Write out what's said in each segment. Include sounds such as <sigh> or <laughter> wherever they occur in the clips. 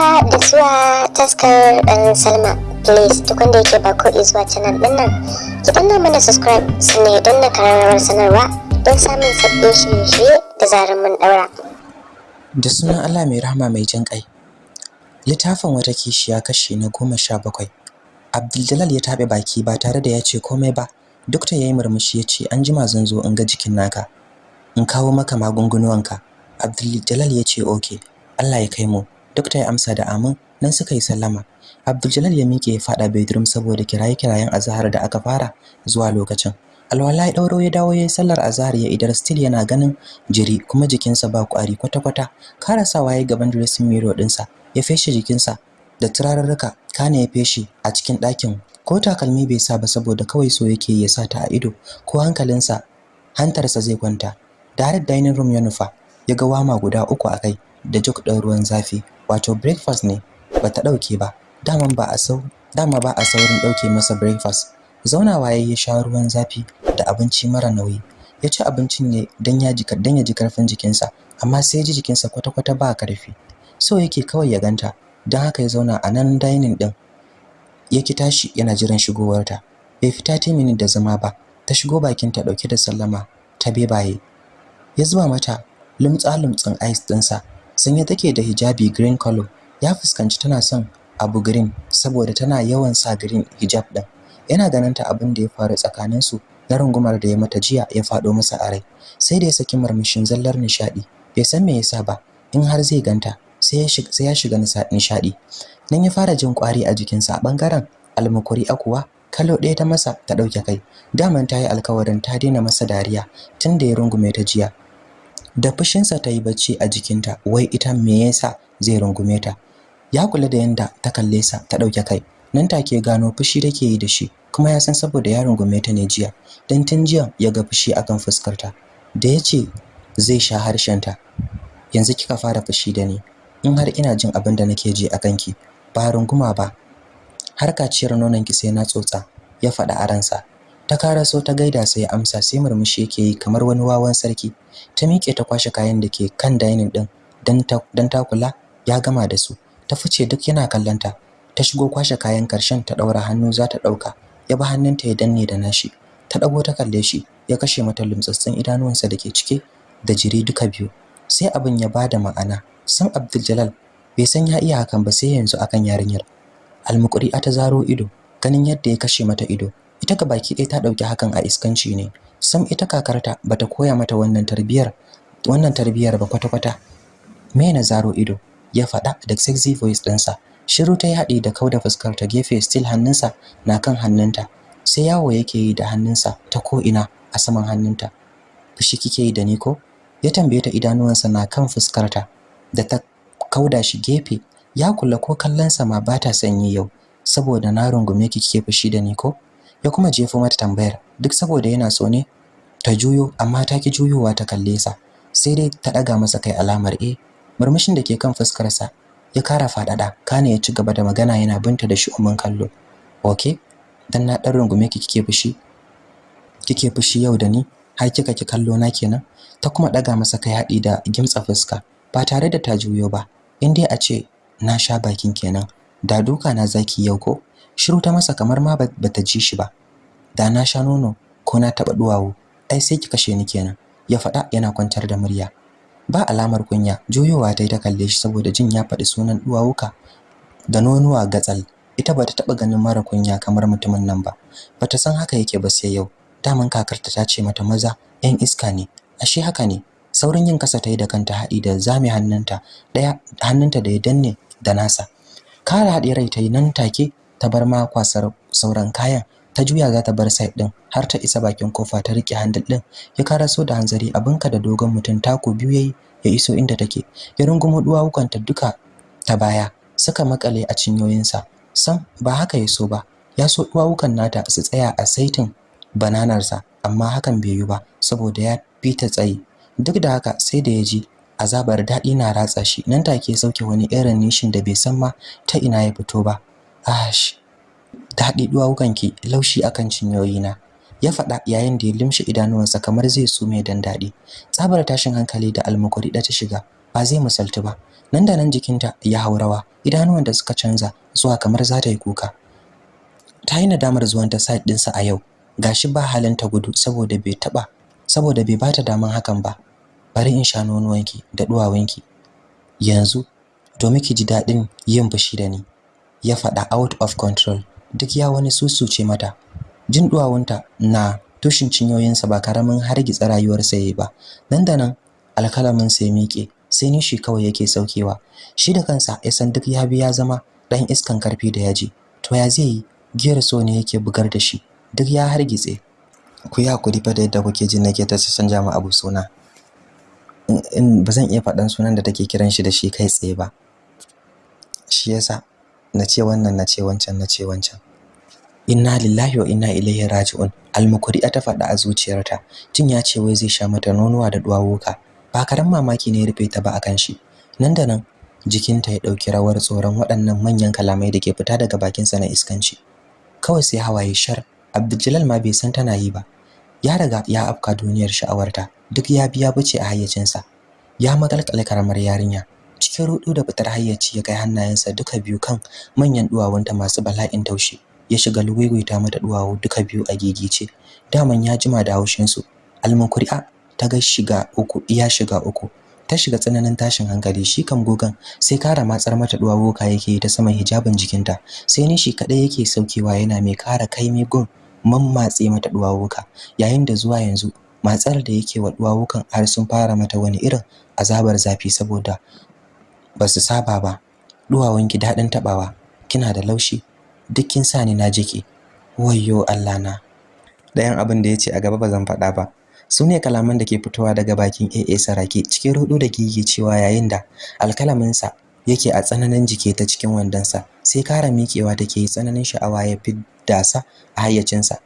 haka da zuwa taskar ɗan salma. Please duk wanda yake ba ko zuwa canal ɗin nan ki danna mana subscribe sannan don na kararrawar sanarwa don samun sabbin shirye-shirye da zarar mun ɗaura. Da sunan allah mai rahama mai jin ƙai littafin wata kishiya kashi na goma sha bakwai. Abdul ya taɓe baki ba tare da ya ce komai ba. Duk ta yayi murmushi ya ce an jima zan zo in ga jikin naka in kawo maka magungunuwanka. Abdul ya ce okay Allah ya kai mu. Dokta ya amsa da amin nan suka yi sallama. Abdul ya miƙe ya fada bedroom saboda kiraye-kirayen azhar da aka fara zuwa lokacin. Alwala ya dauro ya dawo yayin sallar azhar ya idar still yana ganin jiri kuma jikinsa ba kwari kwata-kwata. Karasawa yayin gaban dressing mirror dinsa ya feshe jikinsa da turarurruka. Kana ya feshe a cikin ɗakin. Ko takalmi bai sa ba saboda kawai so yake ya sa ta a ido ko hankalinsa hantarsa zai kwanta. Direct dining room ya nufa ya ga wama guda uku a kai da jug ɗin ruwan zafi. Wato breakfast ne bata ɗauke ba. Daman ba a sau dama ba a saurin ɗauke masa breakfast. Zaunawa ya sha ruwan zafi da abinci mara nauyi. Ya ci abincin ne dan ya ji dan ya ji ƙarfin jikinsa amma sai ji jikinsa kwata-kwata ba ƙarfi so yake kawai ya ganta don haka ya zauna a nan dining din ya ki tashi yana jiran shigowarta. Bai fita ta minute da zama ba ta shigo bakin ta ɗauke da sallama ta bebaye. Ya zuba mata lumtsa lumtsin ice dinsa sanye take da hijabi green color. Ya fuskanci tana son abu green saboda tana yawan sa green hijab din yana ganin ta abin da ya faru tsakanin su na rungumar da ya mata jiya ya fado masa a rai. Sai da ya saki murmushin zallar nishadi bai san me yasa ba in har zai ganta sai ya shiga sai ya shiga nishadi nan ya fara jin kwari a jikinsa. A ɓangaren almukuri akuwa kalo ɗaya ta masa ta ɗauke kai. Daman ta yi alkawarin ta daina masa dariya tun da ya rungume ta jiya. Da fushinsa ta yi bacci a jikinta wai ita me yasa zai rungume ta? Ya kula da yanda ta kalle sa ta ɗauke kai. Nan take gano fushi take yi da shi kuma ya san saboda ya rungume ta ne jiya. Dan tun jiya ya ga fushi akan fuskar ta da ya ce zai sha harshen ta yanzu kika fara fushi da ni in har ina jin abin da nake ji akan ki ba runguma ba. Har kaciyar nonon ki sai na tsotsa ya faɗa a ransa. Ta karaso ta gaida sai amsa sai murmushi yake yi kamar wani wawan sarki. Ta miƙe ta kwashe kayan da ke kan dining din dan ta kula ya gama da su. Ta fice duk yana kallanta ta. Shigo kwashe kayan ƙarshen ta daura hannu za ta ɗauka ya ba hannunta ya danne da nashi. Ta dago ta kalle shi ya kashe mata lumtsatsin idanuwansa da ke cike da jiri duka biyu. Sai abin ya ba da ma'ana. San Abdul Jalal bai san ya iya hakan ba sai yanzu akan yarinyar. Almukuri ta zaro ido ganin yadda ya kashe mata ido. Ita ga baki ɗaya ta ɗauki hakan a iskanci ne. Sam ita kakarta bata koya mata wannan tarbiyar wannan tarbiyar ba kwata-kwata. Me na zaro ido ya faɗa da sexy voice ɗinsa. Shiru ta yi haɗi da kauda fuskar ta gefe still hannunsa na kan hannunta. Sai yawo yake yi da hannunsa ta ko ina a saman hannunta. Fushi kike yi da ni ko? Ya tambaye ta idanuwansa na kan fuskarta da ta kauda shi gefe. Ya kula ko kallonsa ma ba ta sanyi yau saboda na rungume ki kike fushi da ni ko? Ya kuma jefo mata tambayar duk saboda yana so ne? Ta juyo amma ta ki juyowa ta kalle sa. Sai dai ta daga masa kai alamar eh. Murmushin da ke kan fuskarsa ya kara faɗaɗa kana ya ci gaba da magana yana binta da shi umman kallo. Okay dan na dan rungume ki kike fushi kike fushi yau da ni har kika ki kallo na kenan? Ta kuma daga masa kai hadi da gimtsa fuska. Ba tare da ta juyo ba in dai a ce na sha bakin kenan da duka na zaki yau ko? Shiru ta masa kamar ma bata ji shi ba. Da na sha nono ko na taba duwawo ai sai ki kashe ni kenan ya faɗa yana kwantar da murya. Ba alamar kunya juyowa ta ta kalle shi saboda jin ya faɗi sunan duwawuka da nonuwa gatsal. Ita bata taba ganin mara kunya kamar mutumin nan ba. Bata san haka yake ba sai yau. Daman kakarta ta ce mata maza yan iska ne. Ashe haka ne. Saurin yin kasa ta yi da kanta haɗi da zame hannunta ɗaya hannunta da ya danne da nasa. Kara haɗe rai ta yi nan take ta bar ma kwasar sauran kayan ta juya za ta bar side din har ta isa bakin ƙofa ta riƙe handle din. Ya karaso da hanzari abinka da dogon mutum tako biyu yayi ya iso inda take. Ya rungumo duwawukanta duka ta baya suka makale a cinyoyinsa sam ba haka ya so ba. Ya so duwawukan nata su tsaya a saitin bananarsa amma hakan bai yi ba saboda ya fita tsayi. Duk da haka sai da ya ji azabar daɗi na ratsa shi. Nan take sauke wani irin nishin da bai san ma ta ina ya fito ba. Ash daɗi duwawukanki laushi akan cinyoyina. Ya faɗa yayin da ya limshe idanuwansa kamar zai sume dan daɗi. Tsabar tashin hankali da almukuri da ta shiga ba zai misaltu ba. Nan da nan jikinta ya haurawa idanuwan da suka canza zuwa kamar za ta yi kuka. Ta yi nadamar zuwan ta side ɗinsa a yau. Gashi ba halin ta gudu saboda bai taba saboda bai bata daman hakan ba. Bari in sha nonuwanki da duwawanki yanzu domin ki ji daɗin yin fushi da ni. Ya faɗa out of control. Duk ya wani susuce mata. Jin duwawunta na tushin cinyoyinsa ba ƙaramin hargitsa rayuwarsa yayi ba. Nan da nan alkalamin sai miƙe sai nishi kawai yake saukewa. Shi da kansa ya san duk ya biya zama dan iskan ƙarfi da yaji. To ya zai yi? Giyar so ne yake bugar da shi. Duk ya hargitse. Ku yi haƙuri fa da yadda kuke jin nake ta canja mu abu suna. In ba zan iya faɗan sunan da take kiran shi da shi kai tsaye ba. Shi yasa na ce wannan na ce wancan na ce wancan. Inna lillahi wa inna ilaihi raji'un. Almukuri'a ta faɗa a zuciyarta jin ya ce wai zai sha mata nonuwa da duwawuka. Ba karan mamaki ne rufe ta ba akan shi. Nan da nan jikinta ya ɗauki rawar tsoron waɗannan manyan kalamai da ke fita daga bakinsa na iskanci. Kawai sai hawaye shar. Abdul ma bai san tana yi ba. Ya riga ya afka duniyar sha'awarta. Duk ya biya bace a hayyacinsa. Ya makalkale karamar yarinya. Cikin rudu da fitar hayyaci ya kai hannayensa duka biyu kan manyan duwawunta masu bala'in taushi. Ya shiga luguiguita mata duwawu duka biyu a gigice. Daman ya jima da haushin su almunkuri'a ta ga shiga uku iya shiga uku. Ta shiga tsananin tashin hankali. Shi kan gogan sai kara matsar mata duwawuka yake ta saman hijabin jikinta. Sai ni shi kadai yake saukewa yana mai kara kaimi gun mammatse mata duwawuka yayin da zuwa yanzu matsar da yake wa duwawukan har sun fara mata wani irin azabar zafi saboda ba su saba ba. Duwawanki daɗin taɓawa. Kina da laushi. Duk kin sa ni na jike wayyo Allah na. Ɗayan abin da ya ce a gaba ba zan faɗa ba. Su ne kalaman da ke fitowa daga bakin AA Sarake cikin rudu da gigi cewa yayin da alkalaminsa yake a tsananin jike ta cikin wandonsa sai kara miƙewa take yi tsananin sha'awa ya fidda sa a hayyacinsa.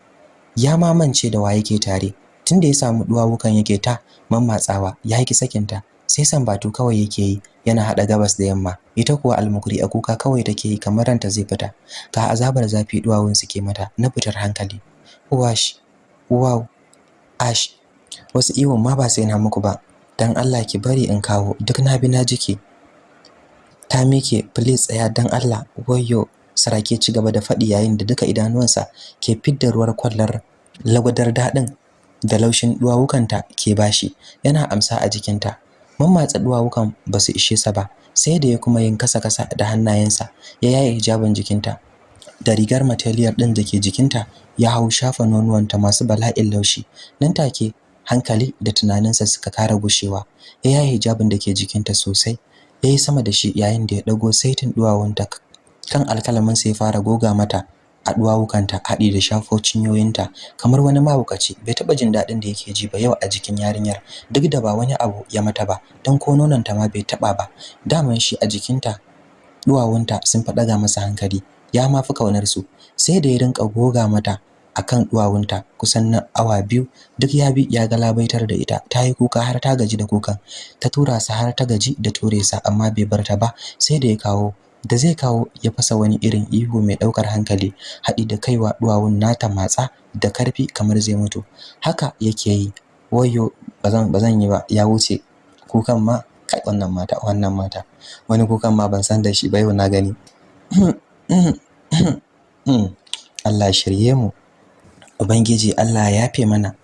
Ya mamance da wa yake tare. Tunda ya samu duwawukan yake ta mammatsawa ya yi sakinta. Sai sambatu kawai yake yi yana hada gabas da yamma. Ita kuwa almukuri a kuka kawai take yi kamar ranta zai fita. Ga azabar zafi duwawun suke mata na fitar hankali. Wash wow ash. Wasu iwon ma ba sai na muku ba. Dan Allah ki bari in kawo duk na bi na jike. Ta mike please tsaya dan Allah. Wayyo sarake ci gaba da faɗi yayin da duka idanuwansa ke fidda ruwar kwallar lagwadar daɗin da laushin duwawukanta ke bashi yana amsa a jikinta. Mammatsa duwawukan ba su ishe sa ba sai da ya kuma yin kasa-kasa da hannayensa ya yaye hijabin jikinta. Da rigar material ɗin da ke jikinta ya hau shafa nonuwanta masu bala'in laushi. Nan take hankali da tunaninsa suka kara gushewa. Ya yaye hijabin da ke jikinta sosai. Ya yi sama da shi yayin da ya ɗago saitin duwawunta kan alkalamin sai fara goga mata. A duwawukanta haɗi da shafo cinyoyinta kamar wani mahaukaci bai taɓa jin daɗin da yake ji ba yau a jikin yarinyar duk da ba wani abu ya mata ba don ko nononta ma bai taɓa ba. Daman shi a jikinta duwawunta sun faɗaga masa hankali ya ma fi ƙaunar su sai da ya rinka goga mata akan duwawunta kusan na awa biyu duk ya bi ya galabaitar da ita. Ta yi kuka har ta gaji da kukan. Ta tura sa har ta gaji da ture sa amma bai bar ta ba sai da ya kawo da zai kawo ya fasa wani irin ihu mai ɗaukar hankali haɗi da kaiwa duwawun nata matsa da ƙarfi kamar zai mutu. Haka yake yi. Wayo bazan bazan yi ba ya wuce kukan ma kai wannan mata wannan mata. Wani kukan ma ban san da shi ba yau na gani. <clears throat> Allah shirye mu. Ubangiji Allah ya yafe mana.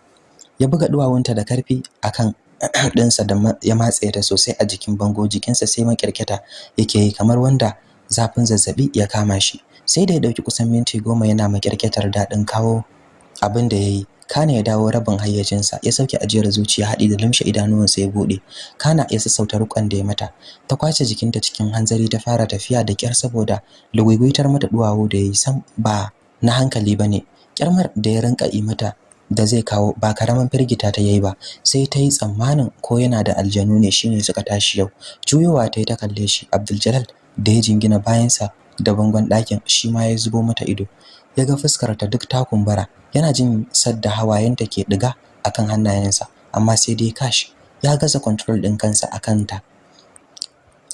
Ya buga duwawunta da ƙarfi akan <clears throat> ɗinsa da ya matse ta sosai a jikin bango jikinsa sai makirkita yake yi kamar wanda zafin zazzaɓi ya kama shi. Sai da ya ɗauki kusan minti goma yana makirkitar daɗin kawo abin da yayi kana ya dawo rabin hayyacinsa ya sauke ajiyar zuciya haɗi da lumshe idanuwansa ya buɗe. Kana ya sassauta rukon da ya mata. Ta ƙwace jikinta cikin hanzari ta fara tafiya da kyar saboda lugugaitar mata duwawu da yayi sam ba na hankali ba ne kyarmar da ya rinka yi mata da zai kawo ba karaman firgita ta yayi ba. Sai ta yi tsammanin ko yana da aljanu ne shine suka tashi yau. Juyowa ta yi ta kalle shi. Abdul da ya jingina bayansa da bangon ɗakin shi ma ya zubo mata ido. Ya ga fuskar ta duk ta kumbura yana jin sadda hawayenta ke diga akan hannayensa amma sai dai kash ya gaza control din kansa akan ta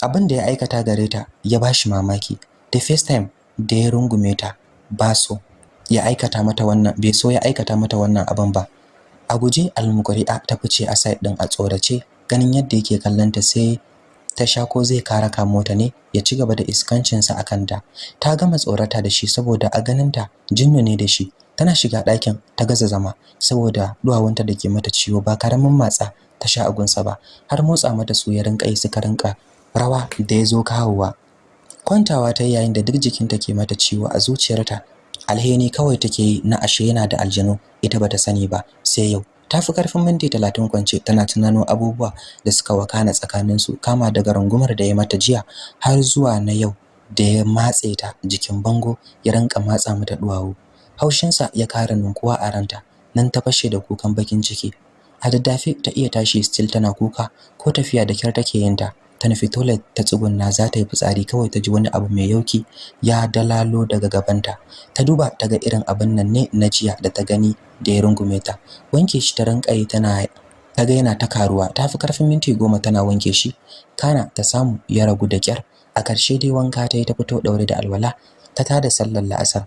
abin da ya aikata gare ta ya bashi mamaki. The first time da ya rungume ta ba so ya aikata mata wannan bai so ya aikata mata wannan abin ba. A guje almukuri'a ta fice a side din a tsorace ganin yadda yake kallon ta sai ta sha ko zai kara ka mota ne ya ci gaba da iskancinsa a kanta. Ta gama tsorata da shi saboda a ganinta jinnu ne da shi. Tana shiga ɗakin ta gaza zama saboda duwawunta da ke mata ciwo ba ƙaramin matsa ta sha agunsa ba. Har motsa mata su ya rinka yi suka rinka rawa da ya zo kawowa. Kwantawa ta yayin da duk jikinta ke mata ciwo a zuciyarta. Alheri kawai take yi na ashe yana da aljanu ita bata sani ba. Sai yau ta fi ƙarfin minti talatin kwance tana tunano abubuwa da suka wakana tsakanin su kama daga rungumar da ya mata jiya har zuwa na yau da ya matse ta jikin bango ya rinka matsa mata duwawu. Haushinsa ya kara ninkuwa a ranta nan ta fashe da kukan bakin ciki. A daddafe ta iya tashi still tana kuka ko tafiya da kyar take yin ta. Ta nufi toilet ta tsugunna za ta yi fitsari kawai ta ji wani abu mai yauki ya dalalo daga gabanta. Ta duba ta ga irin abin nan ne na jiya da ta gani da ya rungume ta. Wanke shi ta rinka tana ta ga yana ta karuwa. Ta fi ƙarfin minti goma tana wanke shi. Kana ta samu ya ragu da kyar a ƙarshe dai wanka ta yi ta fito ɗaure da alwala ta tada sallar la'asar.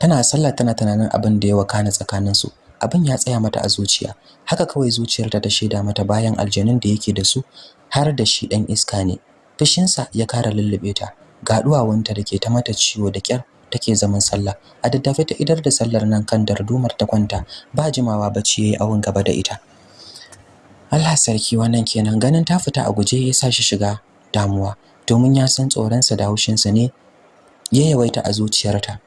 Tana sallah tana tunanin abin da ya wakana tsakaninsu. Abin ya tsaya mata a zuciya. Haka kawai zuciyarta ta shaida mata bayan aljanun da yake da su. Har da shi dan iska ne. Fushinsa ya kara lullube ta. Ga duwawunta da ke ta mata ciwo da kyar take zaman sallah. A daddafe ta idar da sallar nan kan dardumar ta kwanta. Ba jimawa bacci yayi awun gaba da ita. Allah sarki wannan kenan. Ganin ta fita a guje ya sa shi shiga damuwa. Domin ya san tsoronsa da haushinsa ne ya yawaita a zuciyarta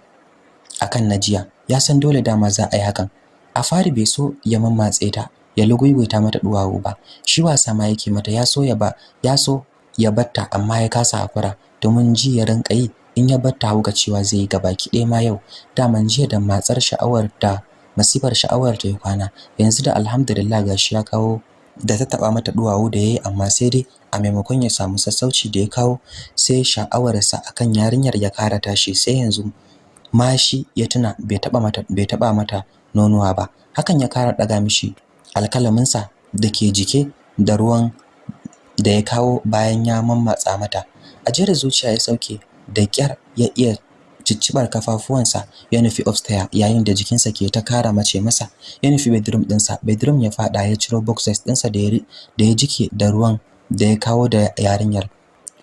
akan najiya ya san dole dama za a yi hakan. A fari bai so ya mammatse ta. Ya luguiguita mata duwawu ba. Shi wasa ma yake mata ya so ya ba ya so ya batta amma ya kasa hakura domin ji ya rinka yi in ya batta hauka cewa zai yi gabaki ɗaya ma yau. Daman jiya da matsar sha'awar da masifar sha'awar ta ya kwana. Yanzu da alhamdulillah gashi ya kawo da ta taba mata duwawu da yayi amma sai dai a maimakon ya samu sassauci da ya kawo sai sha'awarsa akan yarinyar ya kara tashi. Sai yanzu mashi ya tuna bai taba mata bai taba mata nonuwa ba. Hakan ya kara daga mishi alkalaminsa da ke jike da ruwan da ya kawo bayan ya mammatsa mata. Ajiyar zuciya ya sauke da kyar ya iya ciccibar kafafuwansa ya nufi upstairs yayin da jikinsa ke ta kara mace masa. Ya nufi bedroom dinsa bedroom ya fada ya ciro boxers dinsa da ya jike da ruwan da ya kawo da yarinyar.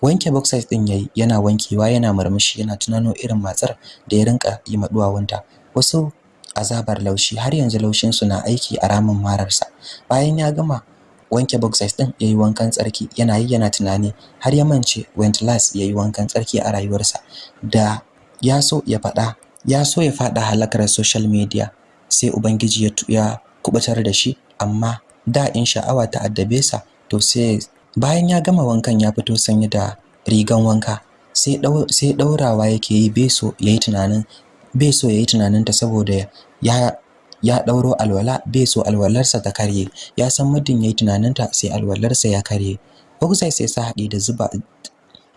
Wanke boxers din yayi yana wankewa yana murmushi yana tunano irin matsar da ya rinka yi maduwawunta wasu azabar laushi. Har yanzu laushin su na aiki a ramin mararsa. Bayan ya gama wanke boxers din yayi wankan tsarki yana yi yana tunani har ya mance went last yayi wankan tsarki a rayuwarsa. Da ya so ya fada ya so ya fada halakar social media sai ubangiji ya ya kuɓutar da shi. Amma da in sha'awa ta addabe sa to sai bayan ya gama wankan ya fito sanye da rigan wanka sai daurawa yake yi beso yayi tunanin beso yayi tunanin ta saboda ya ya dauro alwala beso alwalarsa ta karye. Ya san muddin yayi tunaninta sai alwalarsa ya karye. Bugzai sai sa haɗi da zuba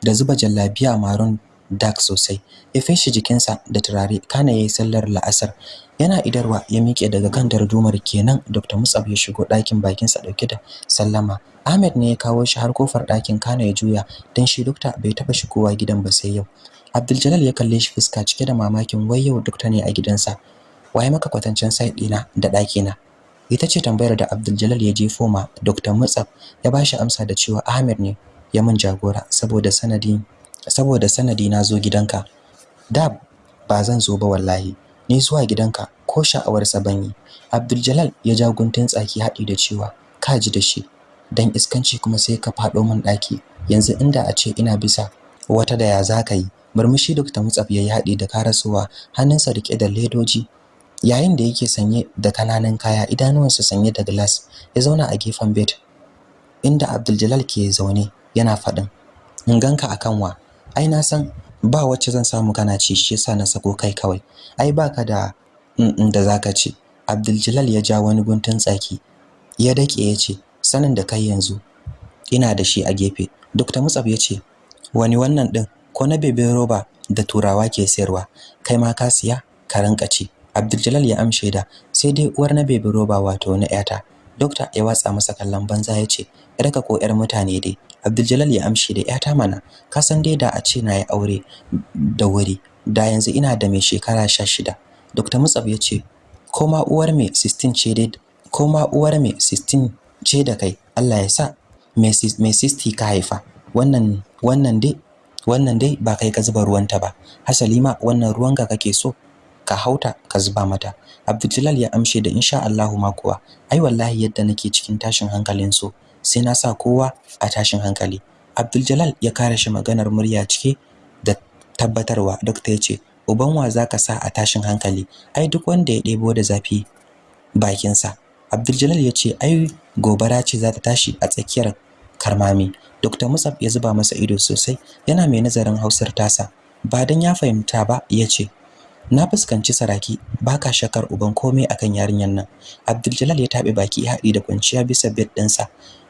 da zuba jallabiya maron dark sosai. Ya feshi jikinsa da turare kana yayi sallar la'asar. Yana idarwa ya miƙe daga kan dardumar kenan. Dr. Mutsab ya shigo ɗakin bakin sa ɗauke da sallama. Ahmed ne ya kawo shi har ƙofar ɗakin kana ya juya. Dan shi dokta bai taba shigowa gidan ba sai yau. Abdul ya kalle shi fuska cike da mamakin wai yau dokta ne a gidansa? Waye maka kwatancin site ɗina da ɗakina? Ita ce tambayar da Abdul ya jefo ma Dr. Mutsab ya bashi amsa da cewa Ahmed ne ya mun jagora saboda sanadi saboda sanadi na zo gidanka. Da ba zan zo ba wallahi. Ni zuwa gidanka ko sha'awar sa ban yi. Abdul ya ja guntun tsaki haɗi da cewa ka ji da shi. Dan iskanci kuma sai ka faɗo min ɗaki. Yanzu inda a ce ina bisa wata da ya zaka yi? Murmushi Dr. Mutsaf yayi haɗi da karasowa hannunsa riƙe da ledoji. Yayin da yake sanye da ƙananan kaya idanuwansa sanye da glass ya zauna a gefen bed inda Abdul ke zaune yana faɗin in ganka akan wa? Ai na san ba wacce zan samu kana ci shi yasa na sako kai kawai. Ai baka da da zaka ci. Abdul ya ja wani guntun tsaki ya dake ya ce sanin da kai yanzu ina da shi a gefe. Dr. Mutsab ya ce wani wannan din ko na bebe roba da turawa ke sayarwa? Kai ma ka siya ka rinka ci. Abdul ya amshe da sai dai uwar na bebe roba wato na yata Dokta ya watsa masa kallon banza ya ce yarka ko yar mutane dai. Abdul ya amshe da yata mana ka san dai da a ce na yi aure da wuri da yanzu ina da mai shekara 16 Dr. Mutsab ya ce ko ma uwar me 16 ce dai ko ma uwar me 16 ce da kai Allah ya sa me 60 ka haifa. Wannan wannan dai wannan dai ba kai ka zuba ruwanta ba. Hasali ma wannan ruwan ga kake so ka hauta ka zuba mata. Abdul ya amshe da insha Allah ma kuwa ai wallahi yadda nake cikin tashin hankalin so sai na sa kowa a tashin hankali. Abdul ya kare shi maganar murya cike da tabbatarwa. Doctor ya ce uban wa zaka sa a tashin hankali? Ai duk wanda ya ɗebo da zafi bakinsa. Abdul ya ce ai gobara ce za ta tashi a tsakiyar karmami. Dr. Musab ya zuba masa ido sosai yana mai nazarin Hausar tasa. Ba dan ya fahimta ba ya ce na fuskanci saraki baka shakar uban komai akan yarinyar nan. Abdul ya tabe baki haɗi da kwanciya bisa bed ɗinsa.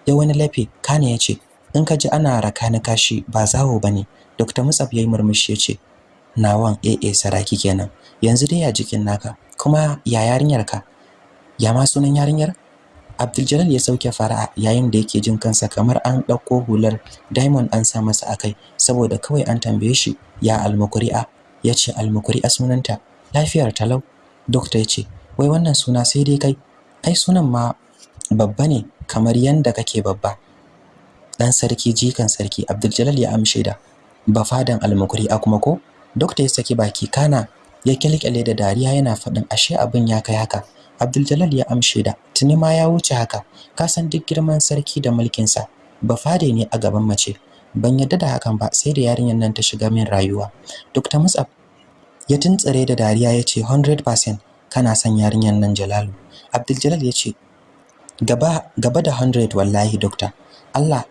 Ya wani lafe kana ya ce in ka ji ana raka ni kashi ba zawo ba ne Dr. Musab yayi murmushi ya ce nawan AA saraki kenan. Yanzu dai ya jikin naka kuma ya yarinyar ka? Ya ma sunan yarinyar? Abdul ya sauke fara'a yayin da yake jin kansa kamar an ɗauko hular diamond an sa masa akai saboda kawai an tambaye shi ya almukuri'a? Yace almukuri'a sunanta. Lafiyar talau doctor ya ce wai wannan suna sai dai kai. Ai sunan ma babba ne. Kamar yanda kake babba. Dan sarki jikan sarki Abdul ya amshe da bafadan almukuri'a kuma ko? Doctor ya saki baki kana ya kilkile da dariya yana faɗin ashe abin ya kai haka. Abdul ya amshe da tuni ma ya wuce haka. Ka san duk girman sarki da mulkin sa bafade ne a gaban mace. Ban yadda da hakan ba sai da yarinyar nan ta shiga min rayuwa. Dr. Musab ya tuntsare da dariya ya ce 100% kana son yarinyar nan Jalalu. Abdul ya ce gaba gaba da 100 wallahi doctor. Allah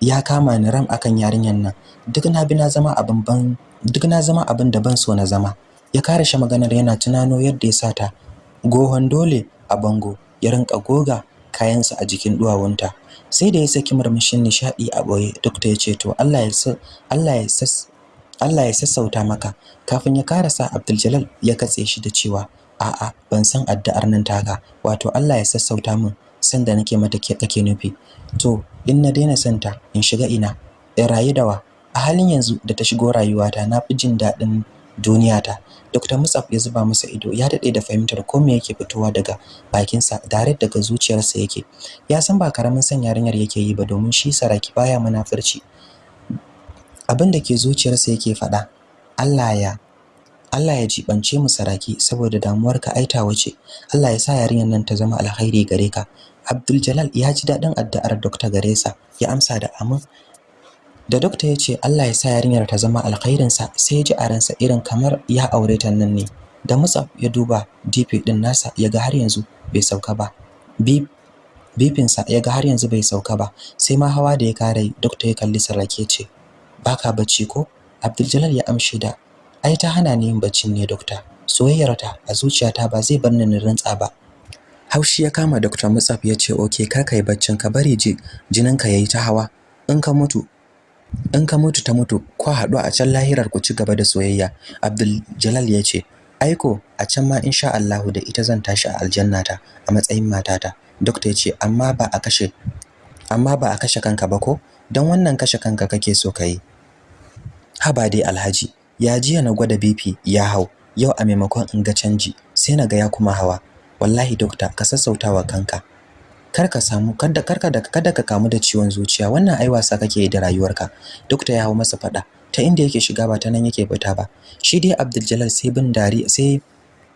ya kama ni ram akan yarinyar nan. Duk na bi na zama abin ban duk na zama abin da ban so na zama. Ya kare shi maganar yana tunano yadda ya sata gohon dole a bango ya rinka goga kayansa a jikin duwawunta. Sai da ya saki murmushin nishadi a ɓoye doctor ya ce to Allah ya sa Allah ya sas Allah ya sassauta maka. Kafin ya karasa Abdul ya katse shi da cewa a'a ban san addu'ar nan taka wato Allah ya sassauta min sanda nake mata ke kake nufi. To in na daina santa in shiga ina in rayu dawa a halin yanzu da ta shigo rayuwata na fi jin daɗin duniyata. Dr. Musab ya zuba masa ido ya daɗe da fahimtar ko me yake fitowa daga bakinsa direct daga zuciyarsa yake. Ya san ba ƙaramin san yarinyar yake yi ba domin shi saraki baya munafurci. Abin da ke zuciyarsa yake faɗa Allah ya Allah ya jibance mu saraki saboda damuwarka aita wace Allah ya sa yarinyar nan ta zama alkhairi gare ka. Abdul Jalal ya ji daɗin addu'ar Dr. Garesa ya amsa da amin. Da dokta ya ce Allah ya sa yarinyar ta zama alkhairinsa sai ya ji a ransa irin kamar ya aure ta nan ne. Da Mutsaf ya duba DP din nasa ya ga har yanzu bai sauka ba. Bipinsa ya ga har yanzu bai sauka ba. Sai ma hawa da ya kare dokta ya kalli sarrake ce baka bacci ko? Abdul ya amshi da ai ta hana ni yin baccin ne dokta. Soyayyarta a zuciyata ba zai bar ni rantsa ba. Haushi ya kama Dr. Mutsaf ya ce okay kar kai baccin ka bari ji jininka yayi ta hawa. In ka mutu in ka mutu ta mutu ko haɗu a can lahirar ku ci gaba da soyayya. Abdul Jalal ya ce aiko a can ma insha Allahu da ita zan tashi a aljannata a matsayin matata doctor ya ce amma ba a kashe amma ba a kashe kanka ba ko? Dan wannan kashe kanka kake so kai haba dai alhaji. Ya jiya na gwada BP ya hau. Yau a maimakon in ga canji sai na ga ya kuma hawa. Wallahi doctor ka sassautawa kanka. Kar ka samu kada kar ka da kada ka kamu da ciwon zuciya. Wannan ai wasa kake da rayuwarka. Dokta ya hawo masa fada ta inda yake shiga ba ta nan yake fita ba. Shi dai Abdul sai bin dari sai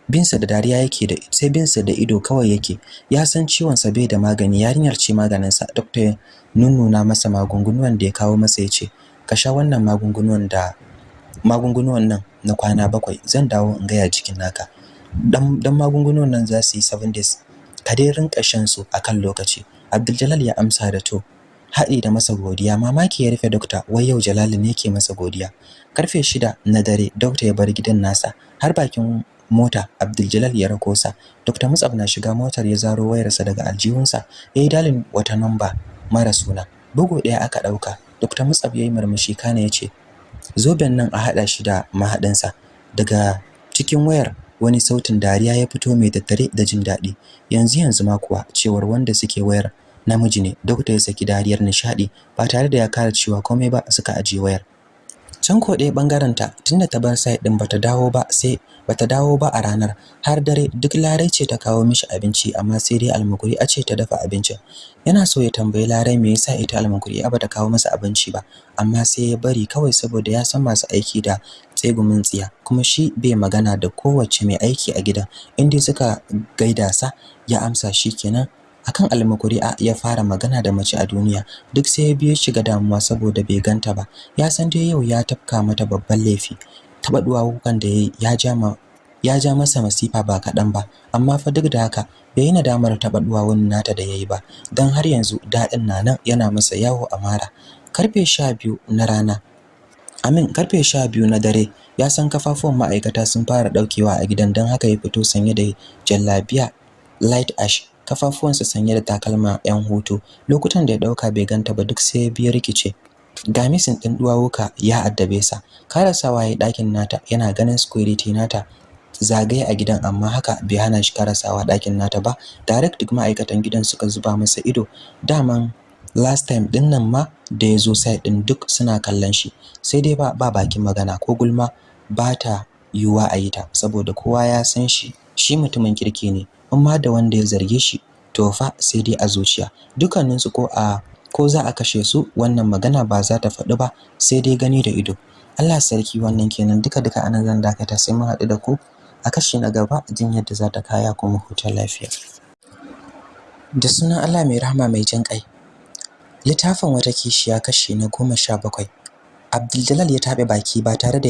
binsa da dariya yake da sai binsa da ido kawai yake. Ya san ciwon sa bai da magani. Yarinyar ce maganin sa ya nunnuna masa magungunan da ya kawo masa ya ce ka sha wannan magungunan da magungunan nan na kwana bakwai zan dawo in ga ya jikin naka. Dan dan magungunan nan za su yi 7 days. Ka dai rinka shan su akan lokaci. Abdul ya amsa da to haɗi da masa godiya. Mamaki ya rufe dokta wai yau Jalal ne ke masa godiya. Karfe shida na dare dokta ya bar gidan nasa. Har bakin mota Abdul ya rako sa. Dr. Mutsab na shiga motar ya zaro wayarsa daga aljihunsa. Yayi dalin wata namba mara suna. Bugu ɗaya aka ɗauka. Dr. Mutsab yayi murmushi kana ya ce zoben nan a haɗa shi da mahaɗinsa. Daga cikin wayar wani sautin dariya ya fito mai tattare da jin daɗi. Yanzu yanzu ma kuwa cewar wanda suke wayar namiji ne dokta ya saki dariyar nishadi ba tare da ya kara cewa komai ba suka aje wayar. Can ko ɗaya ɓangaren ta tunda ta bar side din bata dawo ba sai bata dawo ba a ranar. Har dare duk larai ce ta kawo mishi abinci amma sai dai almukuri a ce ta dafa abincin. Yana so ya tambayi larai me yasa ita almukuri a bata kawo masa abinci ba amma sai ya bari kawai saboda ya san masu aiki da tsegumin tsiya. Kuma shi bai magana da kowace mai aiki a gidan. Inda suka gaida sa ya amsa shi kenan. Akan almakuri'a ya fara magana da mace a duniya duk sai ya biyo shiga damuwa saboda bai ganta ba. Ya san dai yau ya tafka mata babban laifi. Taba duwawukan da yayi ya ja ma ya ja masa masifa ba kaɗan ba. Amma fa duk da haka bai yi nadamar taɓa duwawun nata da yayi ba. Don har yanzu daɗin na nan yana masa yawo a mara ƙarfe sha biyu na rana amin ƙarfe sha biyu na dare ya san kafafuwan ma'aikata sun fara ɗaukewa a gidan don haka ya fito sanye da jallabiya light ash. Kafafuwansa sanye da takalma yan hutu. Lokutan da ya ɗauka bai ganta ba duk sai ya rikice. Ga misin din duwawuka ya addabe sa. Karasawa ya ɗakin nata yana ganin security nata zagaye a gidan amma haka bai hana shi karasawa ɗakin nata ba. Direct duk ma'aikatan gidan suka zuba masa ido. Daman last time ɗin nan ma da ya zo side din duk suna kallon shi. Sai dai ba ba bakin magana ko gulma ba ta yiwuwa a yi ta saboda kowa ya san shi shi mutumin kirki ne. Amma da wanda ya zarge shi to fa sai dai a zuciya. Dukkanin su ko a ko za a kashe su wannan magana ba za ta faɗi ba sai dai gani da ido. Allah sarki wannan kenan. Duka duka a nan zan dakata sai mun haɗu da ku a kashi na gaba jin yadda za ta kaya kuma huta lafiya. Da sunan Allah mai rahama mai jin ƙai. Littafin wata kishiya kashi na goma sha bakwai. Abdul ya taɓe baki ba tare da